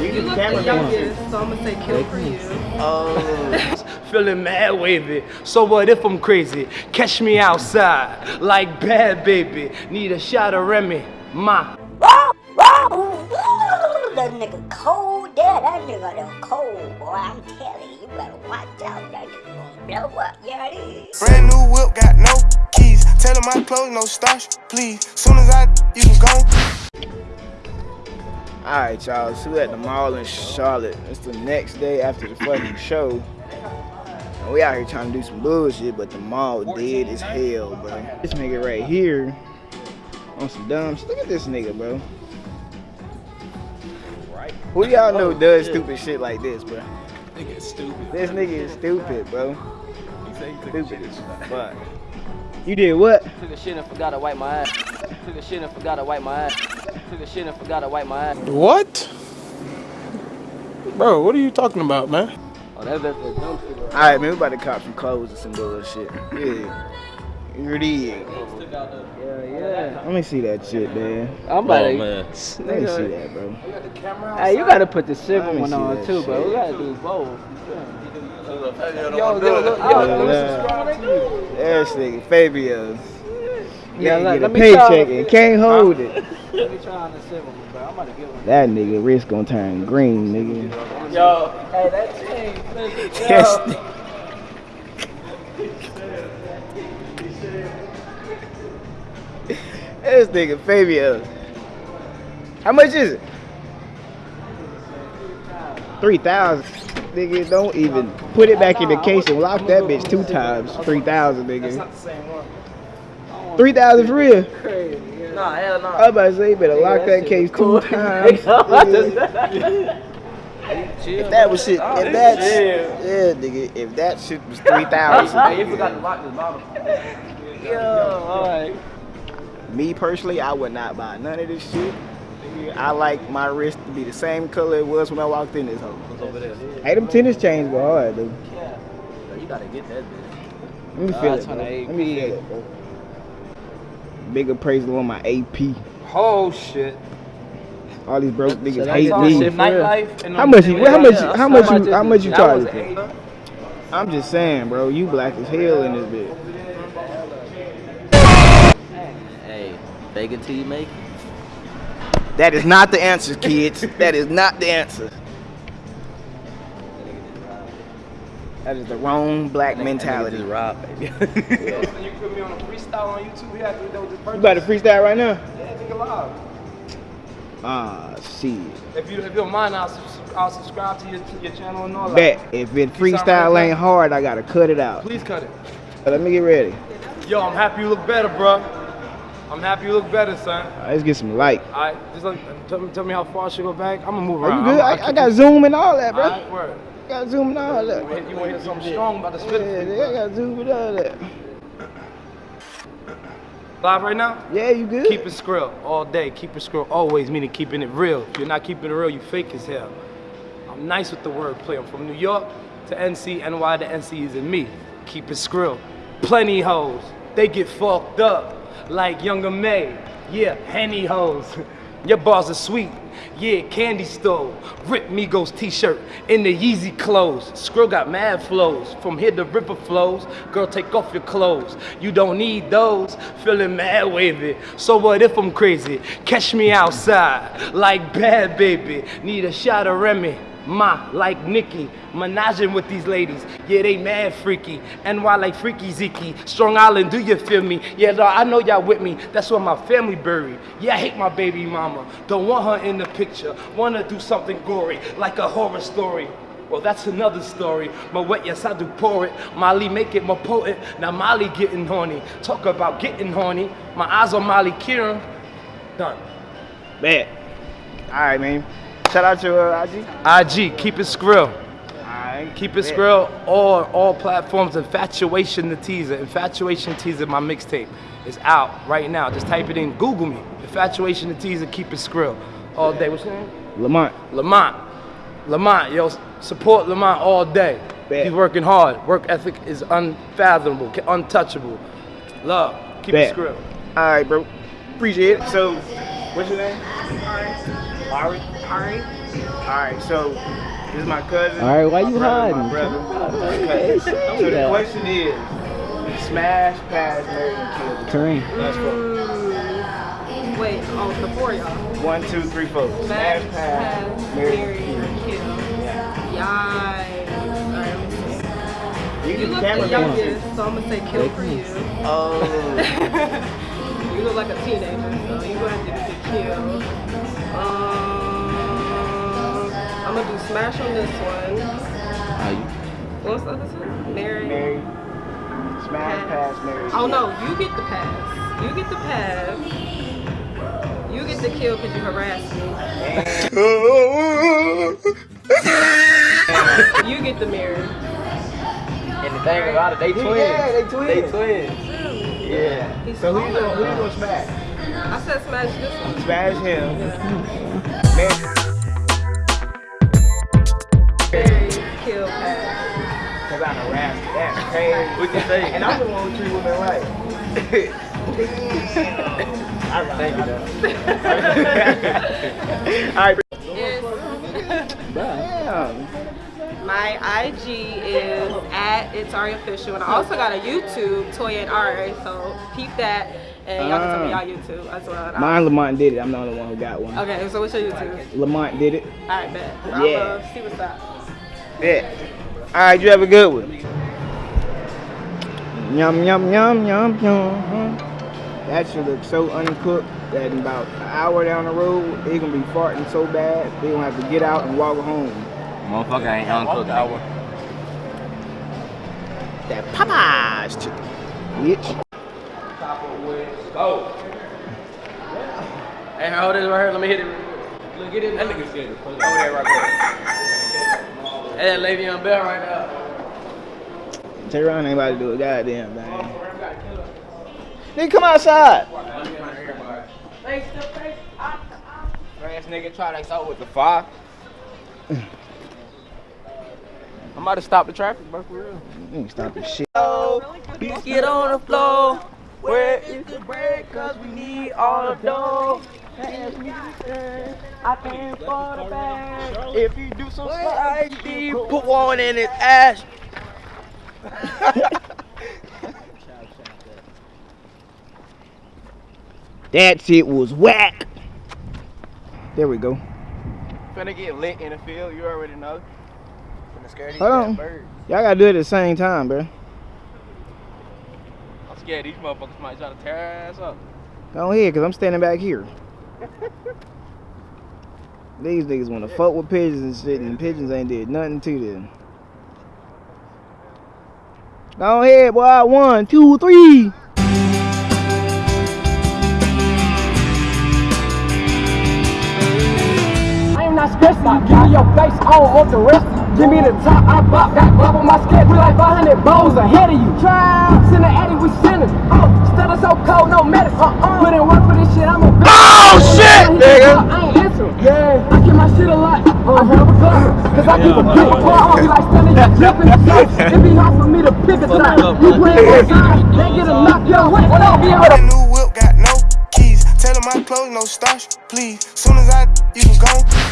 You You look the camera youngest, so I'm gonna say kill for you. Oh. Feeling mad wavy. So what if I'm crazy? Catch me outside like bad baby. Need a shot of Remy. Ma. That nigga cold there, that nigga done cold, boy. I'm telling you, you better watch out. That nigga gonna blow up, yeah it is. Brand new whip, got no keys. Tell them my clothes, no starch, please. Soon as I, you can go. Alright, y'all. So we at the mall in Charlotte. It's the next day after the fucking show. And we out here trying to do some bullshit, but the mall dead as hell, bro. This nigga right here on some dumb shit. Look at this nigga, bro. Who y'all know oh, does stupid shit like this, bro? Nigga is stupid. This nigga is stupid, bro. Stupid as fuck. You did what? Took a shit and forgot to wipe my ass. Took a shit and forgot to wipe my ass. Took a shit and forgot to wipe my ass. What? Bro, what are you talking about, man? Oh, that's that's that dumb shit. All right, man. We about to cop some clothes and some bullshit. Yeah. You dig? Yeah, yeah. Let me see that shit, man. I'm about to. Let me see that, bro. Hey, you gotta put the silver one on that too, bro. We gotta do both. Yo, Yo, look, look, Yeah, yo, look. This nigga Fabio. Yeah, Nigga let- get let me paycheck and can't hold it. Let me try on the silver bro. I'm about to get one. That nigga wrist gonna turn green, nigga. Yo, hey, that chain, listen, Yes. yo. This nigga Fabio. How much is it? Three thousand. Nigga, don't even put it back in the case and lock that bitch two times. Three thousand, nigga. Three thousand for real. Nah, hell no. I was about to say, you better lock that shit case was cool. two times. nigga. If that was shit, if that, yeah, nigga, if that shit was three thousand, Hey, you forgot to lock this bottle. Yo, alright. me personally, I would not buy none of this shit. I like my wrist to be the same color it was when I walked in this hole. over? Hey, them tennis chains go hard, dude. You gotta get that bitch. Let me feel it's it, on bro. Let me feel it, bro. Big appraisal on my AP. Oh shit. All these broke niggas that's hate me. shit. Nightlife How much? You, how much? Yeah, How much? how You, much how is much you That charge for? I'm just saying, bro. You black as hell in this bitch. Hey, fake it till you make it. That is not the answer, kids. that is not the answer. That is the wrong black mentality. Just rob, baby. You put me on a freestyle on YouTube. We have to do this You about to freestyle right now? Yeah, nigga live. Ah, see. If you if you don't mind, I'll, I'll subscribe to your to your channel and all that. Bet if it freestyle ain't hard, I gotta cut it out. Please cut it. Let me get ready. Yo, I'm happy you look better, bro. I'm happy you look better, son. All right, let's get some light. All right, just like, tell, me, tell me how far I should go back. I'm gonna move around. Are you good? I'm, I, I got zoom and all that, bro. All right, word. Got zoom and all that. You want to hear something strong about the Yeah, spit? nigga, I got zoom and all that. Live right now? Yeah, you good? Keep it skrill all day. Keep it skrill always, meaning keeping it real. If you're not keeping it real, you fake as hell. I'm nice with the wordplay. I'm from New York to NC, NY to NC is in me. Keep it skrill. Plenty hoes. They get fucked up like younger May. Yeah, henny hoes. Your bars are sweet. Yeah, candy store. Rip Migos t-shirt in the Yeezy clothes. Skrill got mad flows. From here the river flows. Girl, take off your clothes. You don't need those. Feeling mad wavy. So what if I'm crazy? Catch me outside like bad baby. Need a shot of Remy. Ma, like Nikki, menaging with these ladies. Yeah, they mad freaky. NY like Freaky Zeke. Strong Island, do you feel me? Yeah, dawg, I know y'all with me. That's where my family buried. Yeah, I hate my baby mama. Don't want her in the picture. Wanna do something gory, like a horror story. Well, that's another story. But what, yes, I do pour it. Molly make it more potent. Now Molly getting horny. Talk about getting horny. My eyes on Molly Kieran. Done. Bet. All right, man. Shout out to uh, IG. IG, keep it skrill. Alright. Keep it skrill. All all platforms. Infatuation the teaser. Infatuation teaser. My mixtape is out right now. Just type it in. Google me. Infatuation the teaser. Keep it skrill. All day. What's your name? Lamont. Lamont. Lamont, yo, support Lamont all day. Bet. He's working hard. Work ethic is unfathomable, untouchable. Love. Keep Bet. it skrill. All right, bro. Appreciate it. So, what's your name? Ari. Ari. Alright, so this is my cousin. All right, why you brother, hiding? My brother. Hey, So the that. question is, smash, pass, marry, and kill. Kareem. Let's go. Mm, wait, oh, the four of y'all. One, two, three, four. Smash, Smash, pass, pass, marry, marry, and kill. kill. Yikes. Alright, let me see. You You look the down. youngest, so I'm gonna say kill for you. Oh. you look like a teenager, so you gonna have to get the kill. I'm gonna do smash on this one. How you? What's the other one? Mary. Marry. Smash, pass, marry. Oh no, you get the pass. You get the pass. You get the kill because you harassed me. You get the mirror. And the thing about it, they twins. Yeah, they twins. They twins. Yeah. He's So who you gonna, who you gonna smash? I said smash this one. Smash him. Yeah. Harassed her. That's crazy. What you say? And I'm the one who treat women right. All right. Thank you, though. All right. It's- Damn. my IG is at it's Ari official, and I also got a YouTube, Toya and Ari. So peep that, and y'all can tell me Ah. y'all YouTube as well. Mine, Lamont did it. I'm the only one who got one. Okay, so what's your YouTube? Lamont did it. All right, bet. Yeah. I'm uh, see what's up. Yeah. All right, you have a good one. Yum yum yum yum yum. That should look so uncooked that in about an hour down the road, they gonna be farting so bad they gonna have to get out and walk home. Motherfucker ain't uncooked. nigga. That Popeyes chicken, bitch. Go. Hey, hold this right here. Let me hit it. Look, get it. That nigga scared. Over there, right there. Hey, that Le'Veon Bell right there. Tehran ain't about to do a goddamn thing. Nigga, come outside. face the face Ass nigga try to out with the fire. I'm about to stop the traffic, bro, for real. You ain't stop this shit. Please get on the floor. Where is the bread? Cause we need all the dough. Pass me. I can't for the bag. If you do some slidey, put one in his ass. That shit was whack. There we go. Finna get lit in the field, you already know. Finna scare these Hold on. birds. Y'all gotta do it at the same time, bro. I'm scared these motherfuckers might try to tear our ass up. Go ahead, cause I'm standing back here. These niggas wanna fuck with pigeons and shit, and pigeons ain't did nothing to them. Go ahead, boy. One, two, three. I am not stressed out. Give me your face, I don't want the rest. Give me the top, I bop, got glove on my skate. We like 500 bowls ahead of you. Try, in the Eddie, we sinning. Oh, uh, still so cold, no medicine. Uh-uh. Put in work for this shit, I'm a Oh shit, nigga. I ain't answering. Yeah, I have a gun, cause I keep a big. I be like standing here dripping. So it be hard for me to pick a side. You playing one side, they get a knock your way. What up, to New whip got no keys. Tell my clothes no starch, please. Soon as I, you can go.